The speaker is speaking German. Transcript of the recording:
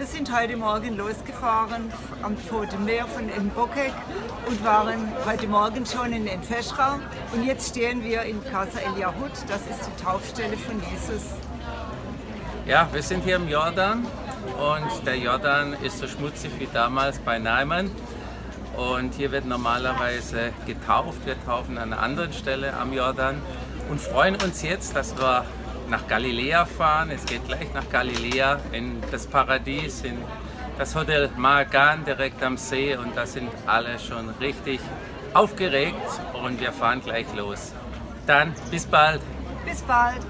Wir sind heute Morgen losgefahren am Tote Meer von Mbokek und waren heute Morgen schon in Enfeschra. Und jetzt stehen wir in Casa El Yahud, das ist die Taufstelle von Jesus. Ja, wir sind hier im Jordan und der Jordan ist so schmutzig wie damals bei Naiman. Und hier wird normalerweise getauft. Wir taufen an einer anderen Stelle am Jordan und freuen uns jetzt, dass wir nach Galiläa fahren. Es geht gleich nach Galiläa in das Paradies, in das Hotel Magan direkt am See und da sind alle schon richtig aufgeregt und wir fahren gleich los. Dann bis bald. Bis bald.